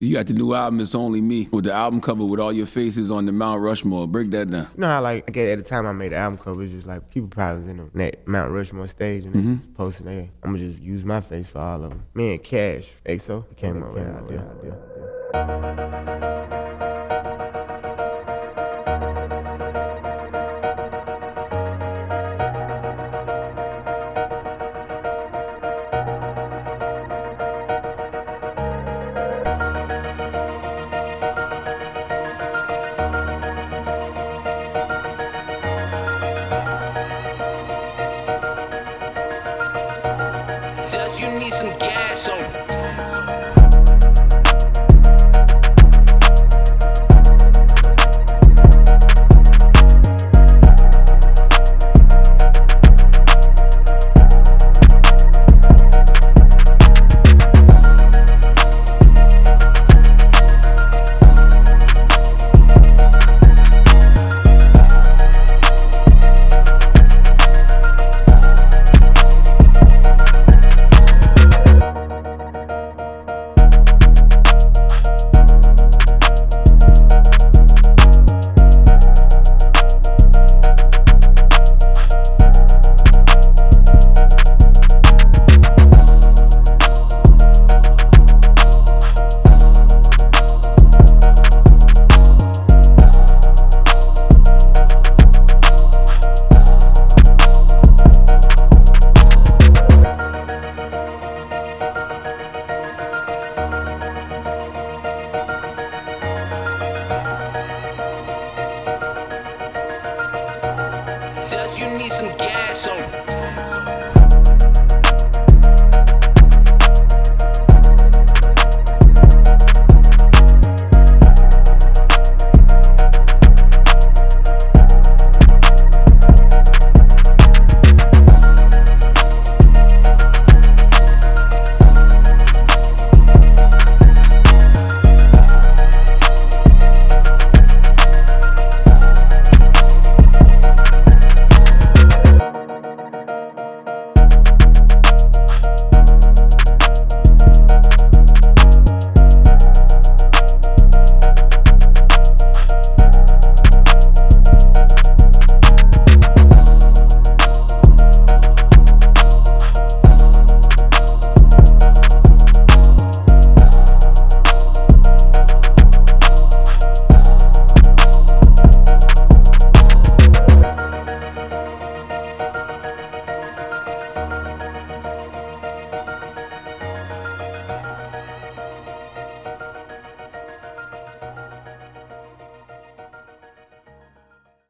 You got the new album, It's Only Me, with the album cover with all your faces on the Mount Rushmore. Break that down. You know how like at the time I made the album cover, it's just like people probably was in the that Mount Rushmore stage and they Mhm. just posting there. I'm gonna just use my face for all of them. Me and Cash, XO, came up with that idea. You need some gas on. cause you need some gas oh.